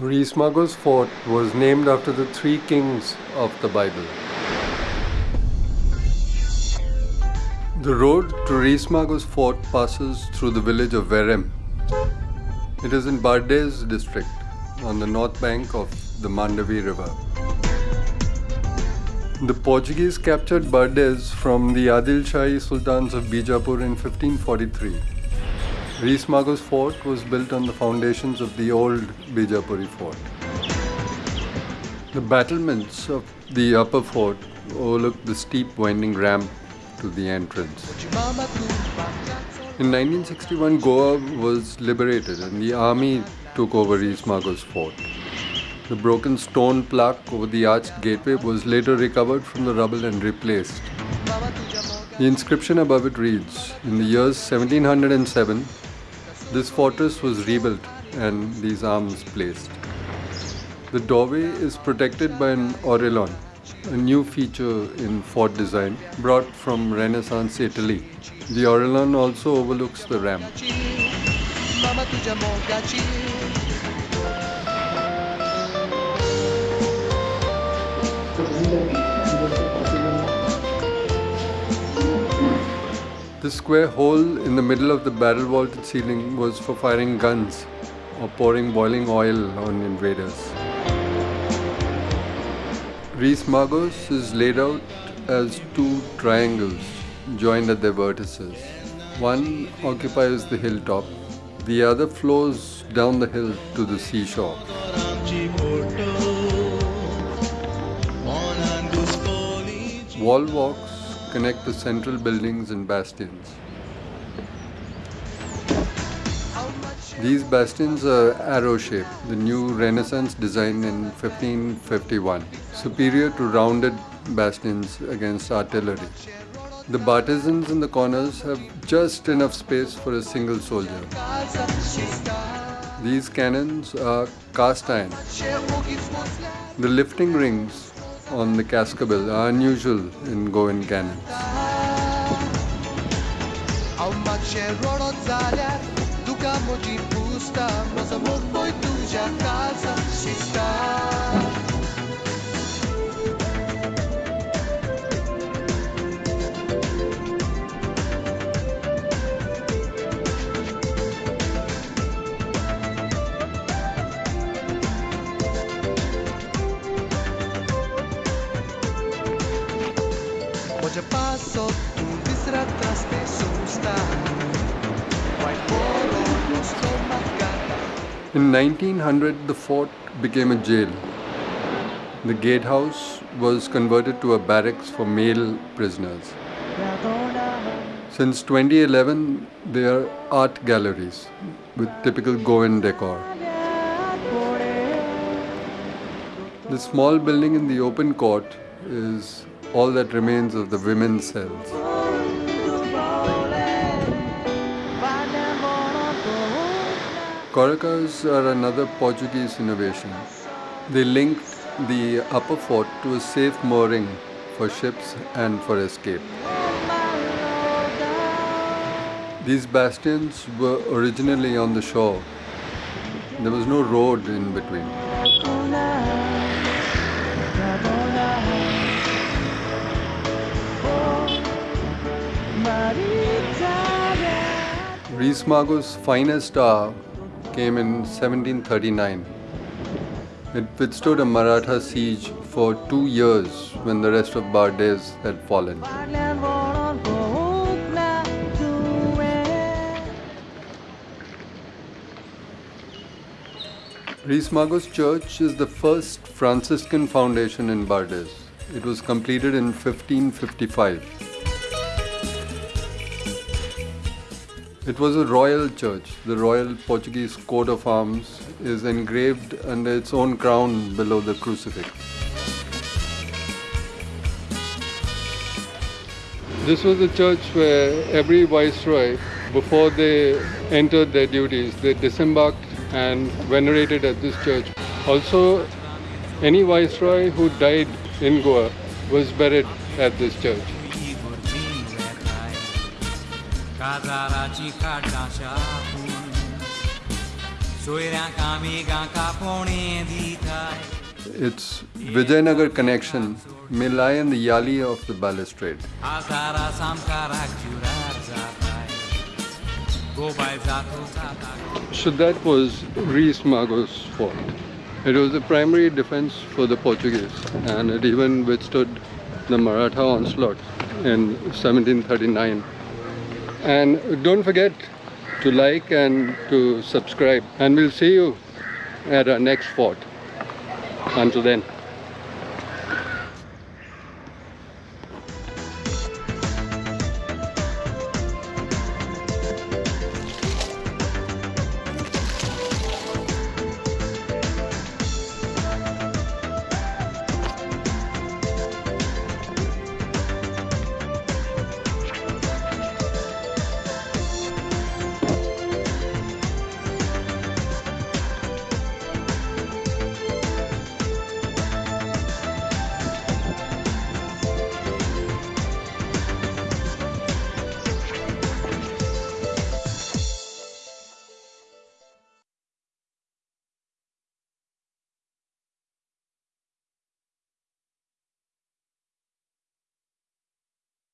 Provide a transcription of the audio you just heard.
Reis Magos fort was named after the three kings of the Bible. The road to Reis Magos fort passes through the village of Verem. It is in Bardez district on the north bank of the Mandovi river. The Portuguese captured Bardez from the Adil Shahi Sultans of Bijapur in 1543. Reis Magos fort was built on the foundations of the old Bijapuri fort. The battlements of the upper fort overlook the steep winding ramp to the entrance. In 1961, Goa was liberated and the army took over Rees-Mago's fort. The broken stone plaque over the arched gateway was later recovered from the rubble and replaced. The inscription above it reads, In the years 1707, this fortress was rebuilt and these arms placed. The doorway is protected by an orillon, a new feature in fort design brought from Renaissance Italy. The orillon also overlooks the ramp. The square hole in the middle of the barrel vaulted ceiling was for firing guns or pouring boiling oil on invaders. Reis Magos is laid out as two triangles joined at their vertices. One occupies the hilltop, the other flows down the hill to the seashore. Wall walks connect the central buildings and bastions. These bastions are arrow-shaped, the new Renaissance design in 1551, superior to rounded bastions against artillery. The bartizans in the corners have just enough space for a single soldier. These cannons are cast iron. The lifting rings on the cascabel unusual in Goan cannons. In 1900, the fort became a jail. The gatehouse was converted to a barracks for male prisoners. Since 2011, there are art galleries with typical Goan decor. The small building in the open court is all that remains of the women's cells. Coracas are another Portuguese innovation. They linked the upper fort to a safe mooring for ships and for escape. These bastions were originally on the shore. There was no road in between. Reis Magos finest hour came in 1739. It withstood a Maratha siege for two years when the rest of Bardez had fallen. Reis Magos church is the first Franciscan foundation in Bardez. It was completed in 1555. It was a royal church. The royal Portuguese coat of arms is engraved under its own crown below the crucifix. This was a church where every viceroy, before they entered their duties, they disembarked and venerated at this church. Also, any viceroy who died in Goa was buried at this church. Ca bun Soirea ca ca It's Vijayanagar connection may lie in the yali of the balustrade. So that was Reis Magos fort. It was the primary defense for the Portuguese and it even withstood the Maratha onslaught in 1739. And don't forget to like and to subscribe and we'll see you at our next fort. Until then.